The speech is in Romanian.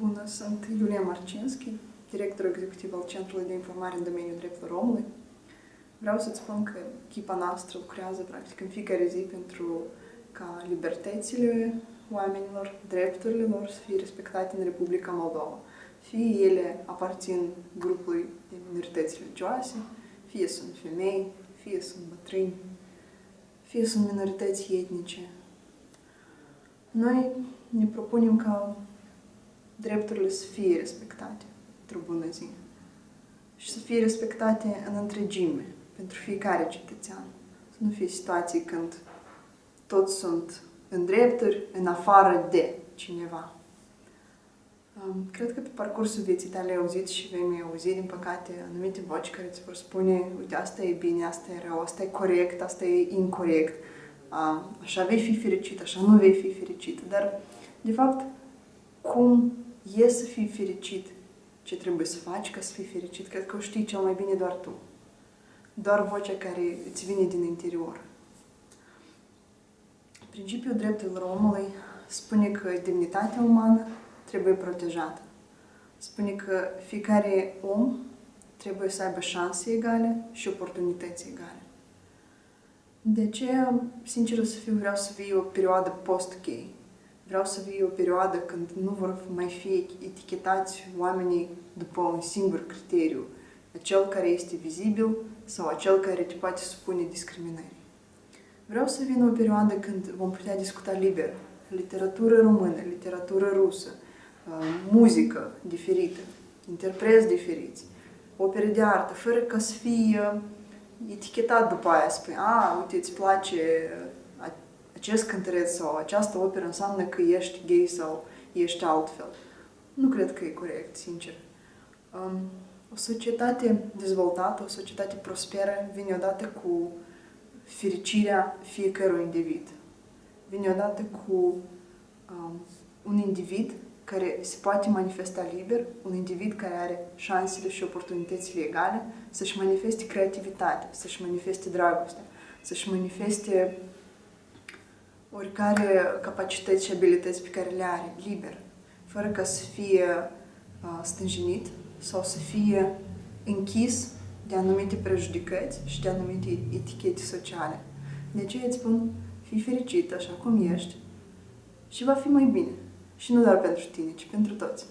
Bună, sunt Iulia Marcinski, director executiv al Centrului de Informare în domeniul drepturilor omului. Vreau să-ți spun că echipa noastră lucrează practic în fiecare zi pentru ca libertățile oamenilor, drepturile lor să fie respectate în Republica Moldova. Fie ele aparțin grupului de minorități religioase, fie sunt femei, fie sunt bătrâni, fie sunt minorități etnice. Noi ne propunem ca drepturile să fie respectate într-o bună zi și să fie respectate în întregime pentru fiecare cetățean. Să nu fie situații când toți sunt în drepturi, în afară de cineva. Cred că pe parcursul vieții tale ai auzit și vei mai auzi, din păcate, anumite voci care îți vor spune uite, asta e bine, asta e rău, asta e corect, asta e incorrect, așa vei fi fericit, așa nu vei fi fericit. Dar, de fapt, cum e să fii fericit, ce trebuie să faci ca să fii fericit, cred că o știi cel mai bine doar tu. Doar vocea care îți vine din interior. Principiul drepturilor omului spune că demnitatea umană trebuie protejată. Spune că fiecare om trebuie să aibă șanse egale și oportunități egale. De aceea, sincer să fiu, vreau să fie o perioadă post-gay. Vreau să fie o perioadă când nu vor mai fi etichetați oamenii după un singur criteriu, acel care este vizibil sau acel care te poate supune discriminării. Vreau să vină o perioadă când vom putea discuta liber literatură română, literatură rusă, uh, muzică diferită, interpreți diferiți, opere de artă, fără ca să fie etichetat după aia, spui, a, uite, îți place acest cântăreț sau această operă înseamnă că ești gay sau ești altfel. Nu cred că e corect, sincer. Um, o societate dezvoltată, o societate prosperă vine odată cu fericirea fiecărui individ. Vine odată cu um, un individ care se poate manifesta liber, un individ care are șansele și oportunitățile egale să-și manifeste creativitatea, să-și manifeste dragostea, să-și manifeste oricare capacități și abilități pe care le are, liber, fără ca să fie uh, stânjenit sau să fie închis de anumite prejudicăți și de anumite etichete sociale. De aceea îți spun, fii fericit așa cum ești și va fi mai bine. Și nu doar pentru tine, ci pentru toți.